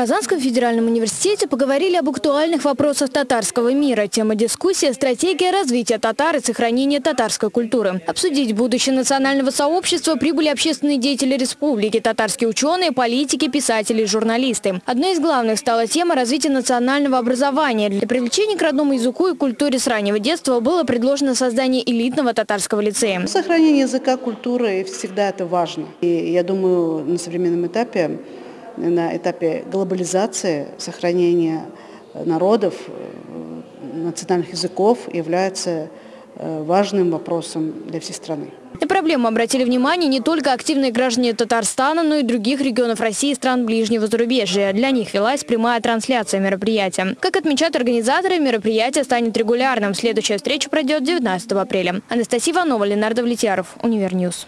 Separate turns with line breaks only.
Казанском федеральном университете поговорили об актуальных вопросах татарского мира. Тема дискуссии – стратегия развития татар и сохранения татарской культуры. Обсудить будущее национального сообщества прибыли общественные деятели республики, татарские ученые, политики, писатели и журналисты. Одной из главных стала тема развития национального образования. Для привлечения к родному языку и культуре с раннего детства было предложено создание элитного татарского лицея.
Сохранение языка, культуры всегда это важно. И я думаю, на современном этапе на этапе глобализации сохранения народов, э, национальных языков является э, важным вопросом для всей страны.
На проблему обратили внимание не только активные граждане Татарстана, но и других регионов России и стран ближнего зарубежья. Для них велась прямая трансляция мероприятия. Как отмечают организаторы, мероприятие станет регулярным. Следующая встреча пройдет 19 апреля. Анастасия Иванова, Ленар Давлетьяров, Univer News.